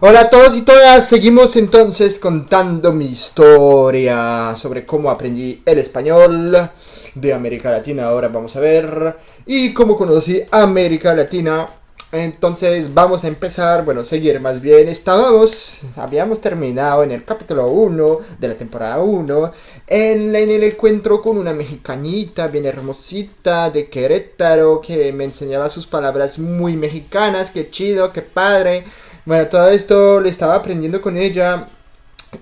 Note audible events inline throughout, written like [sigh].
Hola a todos y todas, seguimos entonces contando mi historia sobre cómo aprendí el español de América Latina. Ahora vamos a ver y cómo conocí América Latina. Entonces vamos a empezar, bueno, seguir más bien. Estábamos, habíamos terminado en el capítulo 1 de la temporada 1 en, en el encuentro con una mexicanita bien hermosita de Querétaro que me enseñaba sus palabras muy mexicanas. Qué chido, qué padre. Bueno, todo esto lo estaba aprendiendo con ella.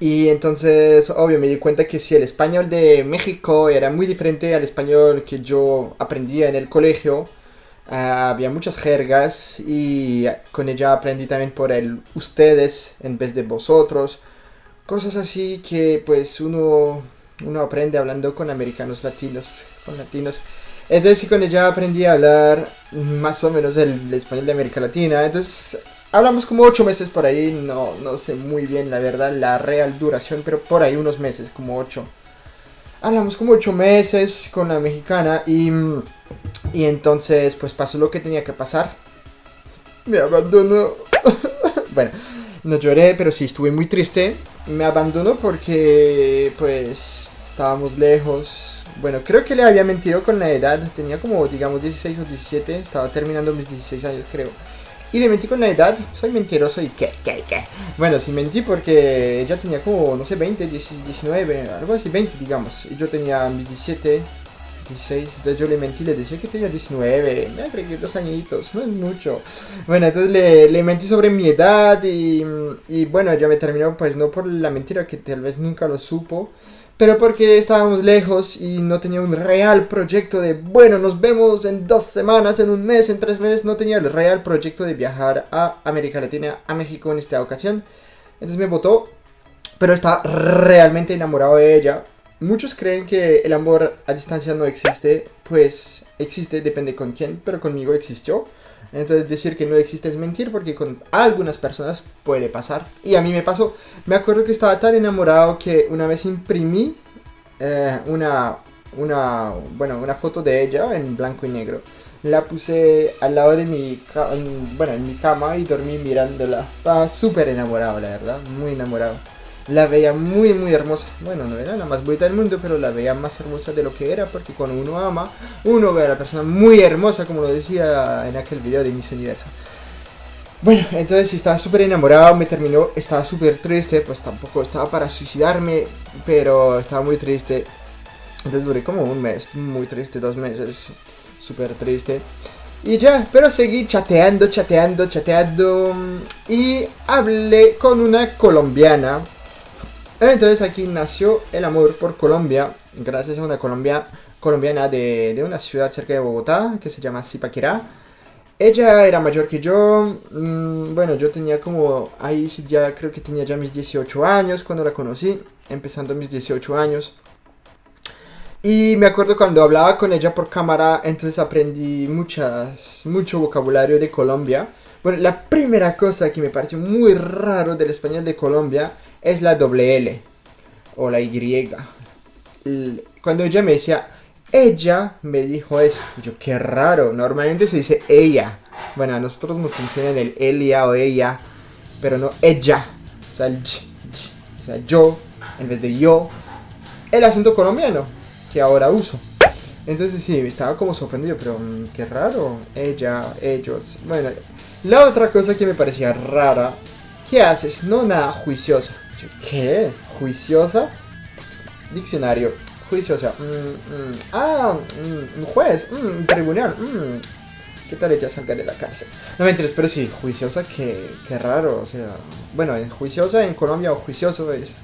Y entonces, obvio, me di cuenta que si el español de México era muy diferente al español que yo aprendía en el colegio, ah, había muchas jergas y con ella aprendí también por el ustedes en vez de vosotros. Cosas así que pues uno, uno aprende hablando con americanos latinos, con latinos. Entonces con ella aprendí a hablar más o menos el español de América Latina. Entonces Hablamos como 8 meses por ahí, no, no sé muy bien la verdad la real duración, pero por ahí unos meses, como 8. Hablamos como 8 meses con la mexicana y, y entonces pues pasó lo que tenía que pasar. Me abandonó. [laughs] bueno, no lloré, pero sí estuve muy triste. Me abandonó porque pues estábamos lejos. Bueno, creo que le había mentido con la edad. Tenía como, digamos, 16 o 17. Estaba terminando mis 16 años, creo. Y le mentí con la edad, soy mentiroso y qué, qué, qué. Bueno, sí mentí porque ella tenía como, no sé, 20, 19, algo así, 20 digamos. Y yo tenía mis 17, 16, entonces yo le mentí, le decía que tenía 19, me agregué dos añitos, no es mucho. Bueno, entonces le, le mentí sobre mi edad y, y bueno, ya me terminó pues no por la mentira que tal vez nunca lo supo pero porque estábamos lejos y no tenía un real proyecto de, bueno, nos vemos en dos semanas, en un mes, en tres meses, no tenía el real proyecto de viajar a América Latina, a México en esta ocasión. Entonces me votó, pero estaba realmente enamorado de ella. Muchos creen que el amor a distancia no existe, pues existe, depende con quién, pero conmigo existió. Entonces decir que no existe es mentir porque con algunas personas puede pasar. Y a mí me pasó. Me acuerdo que estaba tan enamorado que una vez imprimí eh, una, una, bueno, una foto de ella en blanco y negro. La puse al lado de mi, bueno, en mi cama y dormí mirándola. Estaba súper enamorado, la verdad. Muy enamorado la veía muy muy hermosa. Bueno, no era la más bonita del mundo, pero la veía más hermosa de lo que era, porque cuando uno ama, uno ve a la persona muy hermosa, como lo decía en aquel video de Miss Universo. Bueno, entonces estaba súper enamorado, me terminó, estaba súper triste, pues tampoco estaba para suicidarme, pero estaba muy triste. Entonces duré como un mes, muy triste, dos meses, súper triste. Y ya, pero seguí chateando, chateando, chateando. Y hablé con una colombiana entonces aquí nació el amor por Colombia, gracias a una Colombia, colombiana de, de una ciudad cerca de Bogotá que se llama Zipaquirá. Ella era mayor que yo, mm, bueno, yo tenía como, ahí ya creo que tenía ya mis 18 años cuando la conocí, empezando mis 18 años. Y me acuerdo cuando hablaba con ella por cámara, entonces aprendí muchas, mucho vocabulario de Colombia. Bueno, la primera cosa que me pareció muy raro del español de Colombia es la doble L o la Y. Cuando ella me decía, ella me dijo eso. Yo, qué raro. Normalmente se dice ella. Bueno, a nosotros nos enseñan el ella o ella, pero no ella. O sea, el o sea, yo en vez de yo. El acento colombiano que ahora uso. Entonces sí, estaba como sorprendido, pero mm, qué raro. Ella, ellos. Bueno, la otra cosa que me parecía rara. ¿Qué haces? No nada juiciosa. ¿Qué? ¿Juiciosa? Diccionario. Juiciosa. Mm, mm. Ah, mm, un juez. un tribunal. ¿Qué tal ella salga de la cárcel? No me interesa, pero sí, juiciosa, qué, qué raro. O sea, bueno, juiciosa en Colombia o juicioso es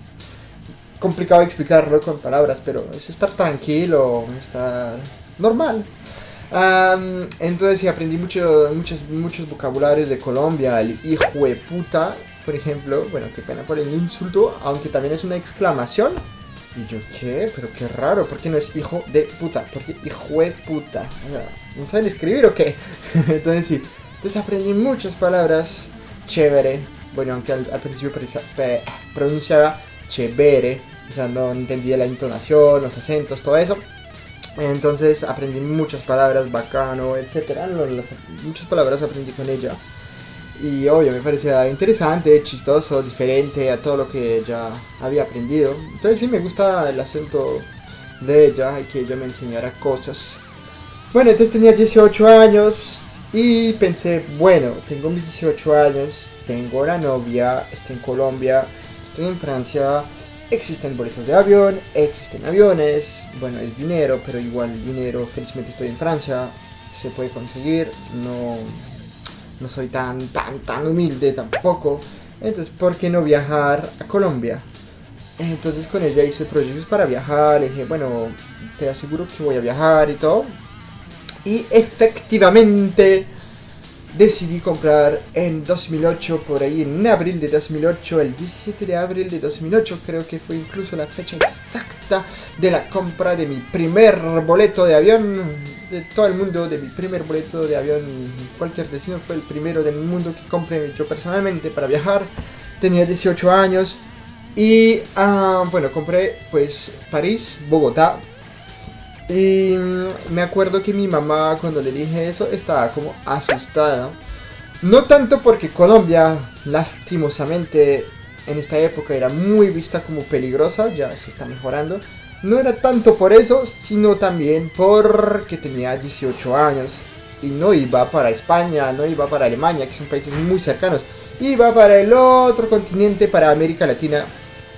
complicado explicarlo con palabras, pero es estar tranquilo, estar normal. entonces sí, aprendí mucho, muchos, muchos vocabularios de Colombia, el hijo de puta, por ejemplo, bueno, qué pena por el insulto, aunque también es una exclamación. Y yo, ¿qué? Pero qué raro, ¿por qué no es hijo de puta? ¿Por qué hijo de puta? ¿No saben escribir o qué? [laughs] Entonces sí, entonces aprendí muchas palabras chévere. Bueno, aunque al, principio pronunciaba chévere, o sea, no entendía la entonación, los acentos, todo eso. Entonces aprendí muchas palabras, bacano, etc. muchas palabras aprendí con ella. Y obvio, me parecía interesante, chistoso, diferente a todo lo que ya había aprendido. Entonces sí me gusta el acento de ella y que ella me enseñara cosas. Bueno, entonces tenía 18 años y pensé, bueno, tengo mis 18 años, tengo la novia, estoy en Colombia, estoy en Francia, existen boletos de avión, existen aviones, bueno, es dinero, pero igual dinero, felizmente estoy en Francia, se puede conseguir, no no soy tan, tan, tan humilde tampoco. Entonces, ¿por qué no viajar a Colombia? Entonces con ella hice proyectos para viajar, le dije, bueno, te aseguro que voy a viajar y todo. Y efectivamente decidí comprar en 2008, por ahí en abril de 2008, el 17 de abril de 2008, creo que fue incluso la fecha exacta de la compra de mi primer boleto de avión de todo el mundo, de mi primer boleto de avión cualquier destino, fue el primero del mundo que compré yo personalmente para viajar. Tenía 18 años y, ah, bueno, compré pues París, Bogotá, y mm, me acuerdo que mi mamá cuando le dije eso estaba como asustada. No tanto porque Colombia, lastimosamente, en esta época era muy vista como peligrosa, ya se está mejorando. No era tanto por eso, sino también porque tenía 18 años y no iba para España, no iba para Alemania, que son países muy cercanos. Iba para el otro continente, para América Latina,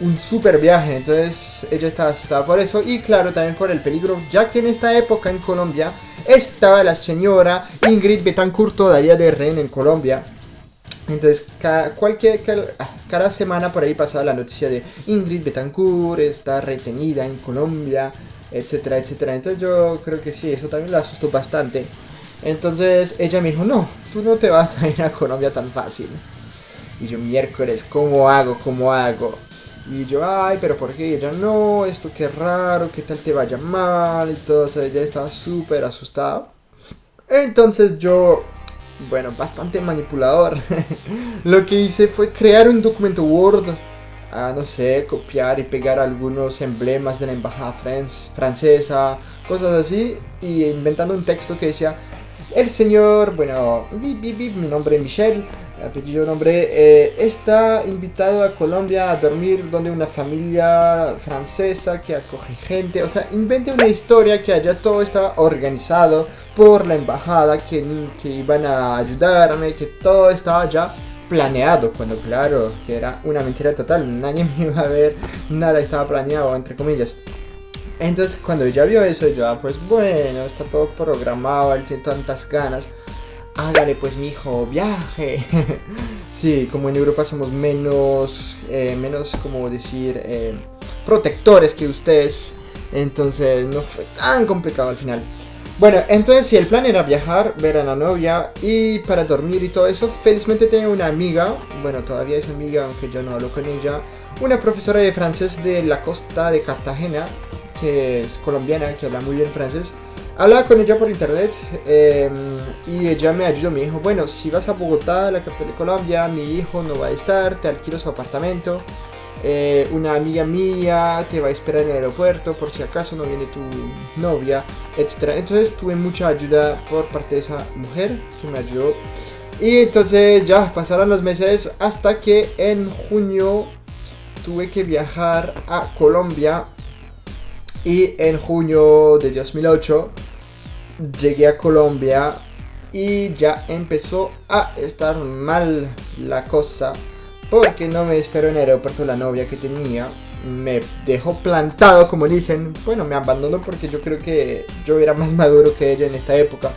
un super viaje, entonces ella estaba asustada por eso y claro también por el peligro, ya que en esta época en Colombia estaba la señora Ingrid Betancourt todavía de rehén en Colombia. Entonces, cada, cualquier, cada, semana por ahí pasaba la noticia de Ingrid Betancourt está retenida en Colombia, etcétera, etcétera. Entonces yo creo que sí, eso también la asustó bastante. Entonces ella me dijo, no, tú no te vas a ir a Colombia tan fácil. Y yo, miércoles, ¿cómo hago? ¿Cómo hago? Y yo, ay, pero ¿por qué? Y ella, no, esto qué raro, qué tal te vaya mal y todo. O sea, ella estaba súper asustada. Entonces yo, bueno, bastante manipulador. [laughs] Lo que hice fue crear un documento Word. a no sé, copiar y pegar algunos emblemas de la embajada francesa, cosas así. Y inventando un texto que decía, el señor, bueno, mi nombre es Michel apellido nombre, eh, está invitado a Colombia a dormir donde una familia francesa que acoge gente, o sea, invente una historia que allá todo estaba organizado por la embajada, que, que iban a ayudarme, que todo estaba ya planeado, cuando claro, que era una mentira total, nadie [laughs] me iba a ver, nada estaba planeado, entre comillas. Entonces cuando ella vio eso, yo, ah, pues bueno, está todo programado, él tiene tantas ganas hágale pues mi hijo, viaje. [laughs] sí, como en Europa somos menos, eh, menos como decir, eh, protectores que ustedes. Entonces no fue tan complicado al final. Bueno, entonces si el plan era viajar, ver a la novia y para dormir y todo eso, felizmente tengo una amiga, bueno todavía es amiga aunque yo no hablo con ella, una profesora de francés de la costa de Cartagena, que es colombiana, que habla muy bien francés, Hablaba con ella por internet em, y ella me ayudó, me dijo, bueno, si vas a Bogotá, la capital de Colombia, mi hijo no va a estar, te alquilo su apartamento, eh, una amiga mía te va a esperar en el aeropuerto por si acaso no viene tu novia, etc. Entonces tuve mucha ayuda por parte de esa mujer que me ayudó. Y entonces ya pasaron los meses hasta que en junio tuve que viajar a Colombia y en junio de 2008 llegué a Colombia y ya empezó a estar mal la cosa porque no me esperó en el aeropuerto la novia que tenía. Me dejó plantado, como dicen. Bueno, me abandonó porque yo creo que yo era más [laughs] maduro que ella en esta época.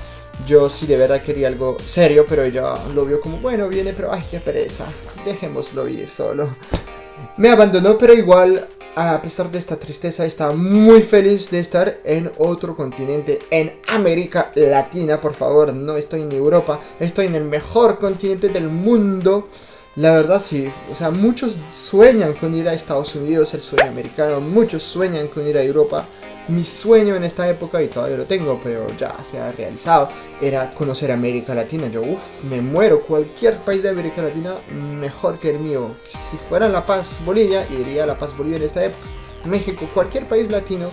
Yo sí de verdad quería algo serio, pero ella lo vio como, bueno, viene, pero ay, qué pereza. Dejémoslo ir solo. [laughs] Me abandonó, pero igual a pesar de esta tristeza, estaba muy feliz de estar en otro continente, en América Latina, por favor, no estoy en Europa, estoy en el mejor continente del mundo. La verdad sí, o sea, muchos sueñan con ir a Estados Unidos, el sueño americano, muchos sueñan con ir a Europa, mi sueño en esta época, y todavía lo tengo, pero ya se ha realizado, era conocer América Latina. Yo, uff, me muero. Cualquier país de América Latina mejor que el mío. Si fuera La Paz, Bolivia, iría a La Paz, Bolivia en esta época. México, cualquier país latino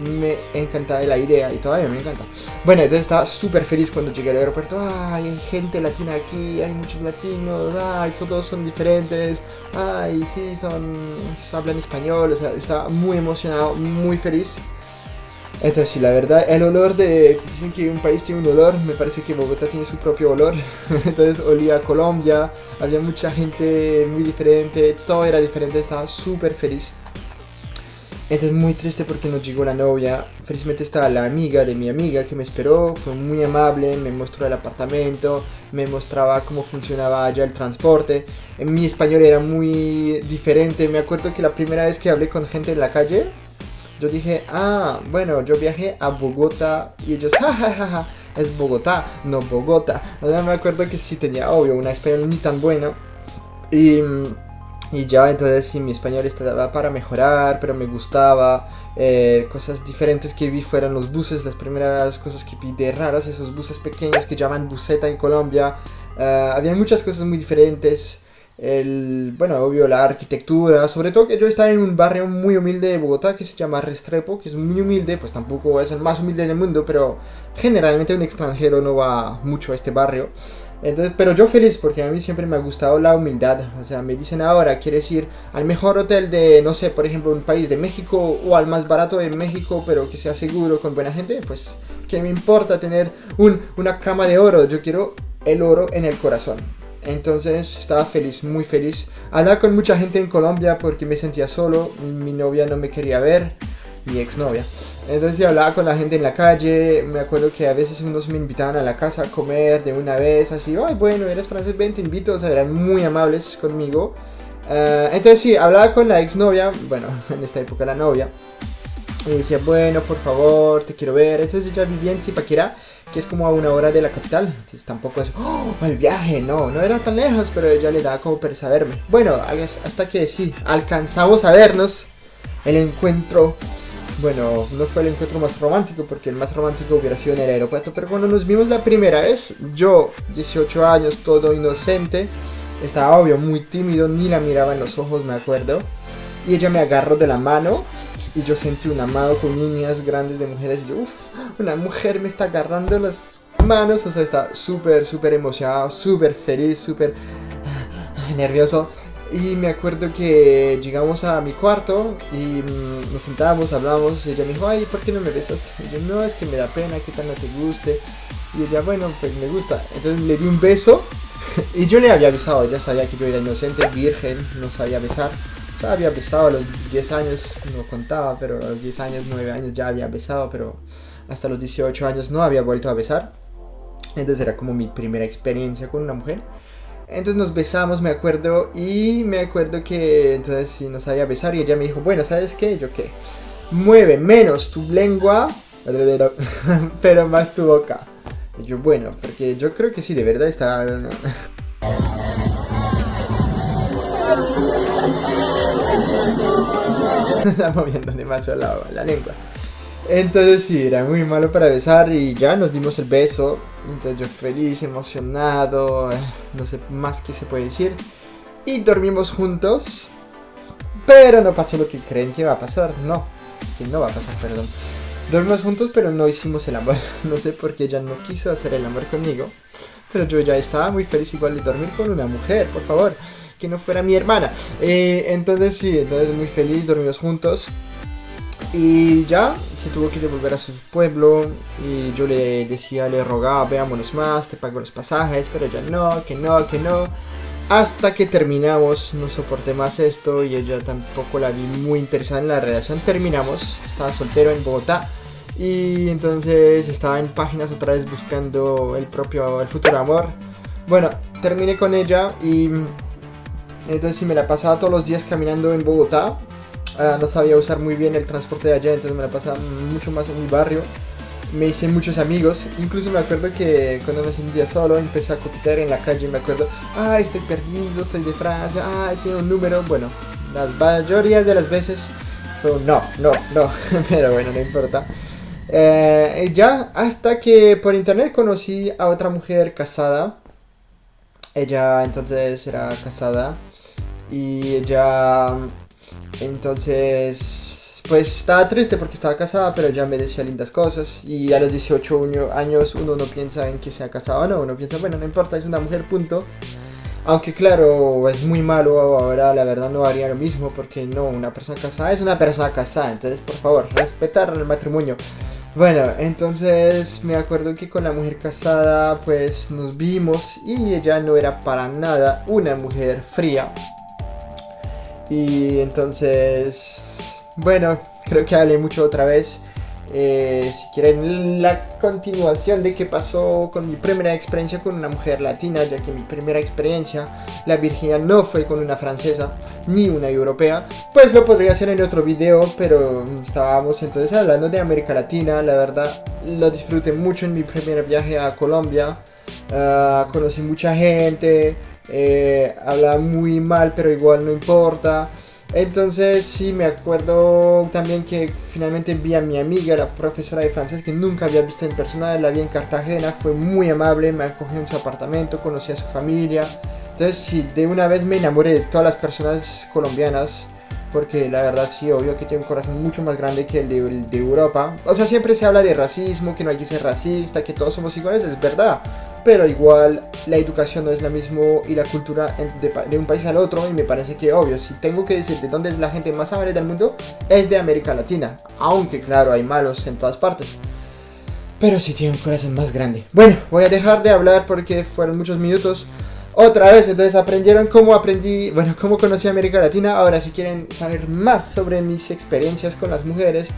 me encantaba la idea y todavía me encanta. Bueno, entonces estaba súper feliz cuando llegué al aeropuerto. Ay, hay gente latina aquí, hay muchos latinos, ay, todos son diferentes. Ay, sí, son, hablan español, o sea, estaba muy emocionado, muy feliz. Entonces, sí, la verdad, el olor de... Dicen que un país tiene un olor, me parece que Bogotá tiene su propio olor. [laughs] Entonces, olía a Colombia, había mucha gente muy diferente, todo era diferente, estaba súper feliz. Entonces, muy triste porque no llegó la novia. Felizmente estaba la amiga de mi amiga que me esperó, fue muy amable, me mostró el apartamento, me mostraba cómo funcionaba allá el transporte. En mi español era muy diferente, me acuerdo que la primera vez que hablé con gente en la calle, yo dije, ah, bueno, yo viajé a Bogotá y ellos, jajajaja, es Bogotá, no Bogotá. O sea, me acuerdo que sí tenía, obvio, una español ni tan bueno. Y, y ya, entonces sí, mi español estaba para mejorar, pero me gustaba. Eh, cosas diferentes que vi fueron los buses, las primeras cosas que vi de raras, esos buses pequeños que llaman buseta en Colombia. Uh, había muchas cosas muy diferentes el, bueno, obvio, la arquitectura, sobre todo que yo estaba en un barrio muy humilde de Bogotá que se llama Restrepo, que es muy humilde, pues tampoco es el más humilde del mundo, pero generalmente un extranjero no va mucho a este barrio. Entonces, pero yo feliz porque a mí siempre me ha gustado la humildad. O sea, me dicen ahora, ¿quieres ir al mejor hotel de, no sé, por ejemplo, un país de México o al más barato de México, pero que sea seguro, con buena gente? Pues, ¿qué me importa tener un, una cama de oro? Yo quiero el oro en el corazón. Entonces estaba feliz, muy feliz. Hablaba con mucha gente en Colombia porque me sentía solo. Mi novia no me quería ver, mi exnovia. Entonces hablaba con la gente en la calle. Me acuerdo que a veces unos me invitaban a la casa a comer de una vez. Así, ay, bueno, eres francés, ven, te invito. O sea, eran muy amables conmigo. Uh, entonces sí, hablaba con la exnovia, bueno, [laughs] en esta época la novia. Y decía, bueno, por favor, te quiero ver. Entonces ella vivía en Zipaquirá que es como a una hora de la capital. Entonces tampoco es, oh, el viaje, no, no era tan lejos, pero ella le daba como pereza verme. Bueno, hasta que sí, alcanzamos a vernos. El encuentro, bueno, no fue el encuentro más romántico, porque el más romántico hubiera sido en el aeropuerto, pero cuando nos vimos la primera vez, yo, 18 años, todo inocente, estaba obvio, muy tímido, ni la miraba en los ojos, me acuerdo. Y ella me agarró de la mano y yo sentí un amado con niñas grandes de mujeres y yo, uff, una mujer me está agarrando las manos, o sea, está súper, súper emocionado, súper feliz, súper ah, nervioso. Y me acuerdo que llegamos a mi cuarto y mm, nos sentábamos, hablamos, y ella me dijo, ay, ¿por qué no me besas? Y yo, no, es que me da pena, que tal no te guste. Y ella, bueno, pues me gusta. Entonces le di un beso [laughs] y yo le había avisado, ella sabía que yo era inocente, virgen, no sabía besar había besado a los 10 años, no contaba, pero a los 10 años, 9 años ya había besado, pero hasta los 18 años no había vuelto a besar. Entonces era como mi primera experiencia con una mujer. Entonces nos besamos, me acuerdo, y me acuerdo que entonces sí nos sabía besar y ella me dijo, bueno, ¿sabes qué? Yo qué, mueve menos tu lengua, [laughs] pero más tu boca. Y yo, bueno, porque yo creo que sí, de verdad está... [laughs] [laughs] está moviendo demasiado la, la lengua. Entonces sí, era muy malo para besar y ya nos dimos el beso. Entonces yo feliz, emocionado, no sé más qué se puede decir. Y dormimos juntos. Pero no pasó lo que creen que va a pasar. No, que no va a pasar, perdón. Dormimos juntos pero no hicimos el amor. [laughs] No sé por qué ella no quiso hacer el amor conmigo. Pero yo ya estaba muy feliz igual de dormir con una mujer, por favor que no fuera mi hermana. Eh, entonces sí, entonces muy feliz, dormimos juntos. Y ya se tuvo que devolver a su pueblo y yo le decía, le rogaba, veámonos más, te pago los pasajes, pero ella no, que no, que no. Hasta que terminamos, no soporté más esto y ella tampoco la vi muy interesada en la relación. Terminamos, estaba soltero en Bogotá y entonces estaba en páginas otra vez buscando el propio, el futuro amor. Bueno, terminé con ella y entonces si me la pasaba todos los días caminando en Bogotá. Ah, no sabía usar muy bien el transporte de allá, entonces me la pasaba mucho más en mi barrio. Me hice muchos amigos, incluso me acuerdo que cuando me sentía solo empecé a coquetear en la calle, me acuerdo, ay estoy perdido, soy de Francia, ay tiene un número, bueno, las mayorías de las veces, pero no, no, no, [laughs] pero bueno, no importa. Eh, ya, hasta que por internet conocí a otra mujer casada, ella entonces era casada y ella entonces pues estaba triste porque estaba casada, pero ya me decía lindas cosas. Y a los 18 años uno no piensa en que sea casado o no, uno piensa, bueno, no importa, es una mujer, punto. Aunque claro, es muy malo ahora, la verdad no haría lo mismo porque no, una persona casada es una persona casada, entonces por favor, respetar el matrimonio. Bueno, entonces me acuerdo que con la mujer casada pues nos vimos y ella no era para nada una mujer fría. Y entonces, bueno, creo que hablé mucho otra vez. Eh, si quieren la continuación de qué pasó con mi primera experiencia con una mujer latina, ya que mi primera experiencia, la virginidad no fue con una francesa ni una europea, pues lo podría hacer en otro video, pero estábamos entonces hablando de América Latina, la verdad lo disfruté mucho en mi primer viaje a Colombia, ah, conocí mucha gente, eh, hablaba muy mal pero igual no importa. Entonces sí me acuerdo también que finalmente vi a mi amiga, la profesora de francés que nunca había visto en persona, la vi en Cartagena, fue muy amable, me acogió en su apartamento, conocí a su familia. Entonces sí, de una vez me enamoré de todas las personas colombianas porque la verdad sí, obvio que tiene un corazón mucho más grande que el de, Europa. O sea, siempre se habla de racismo, que no hay que ser racista, que todos somos iguales, es verdad. Pero igual la educación no es la misma y la cultura de, un país al otro y me parece que obvio, si tengo que decir de dónde es la gente más amable del mundo, es de América Latina. Aunque claro, hay malos en todas partes. Pero sí tiene un corazón más grande. Bueno, voy a dejar de hablar porque fueron muchos minutos otra vez. Entonces aprendieron cómo aprendí, bueno, cómo conocí América Latina. Ahora si quieren saber más sobre mis experiencias con las mujeres,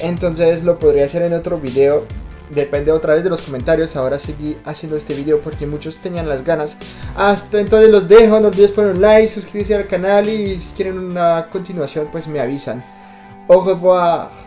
entonces lo podría hacer en otro video. Depende otra vez de los comentarios. Ahora seguí haciendo este video porque muchos tenían las ganas. Hasta entonces los dejo. No olvides poner un like, suscribirse al canal y si quieren una continuación pues me avisan. Au revoir.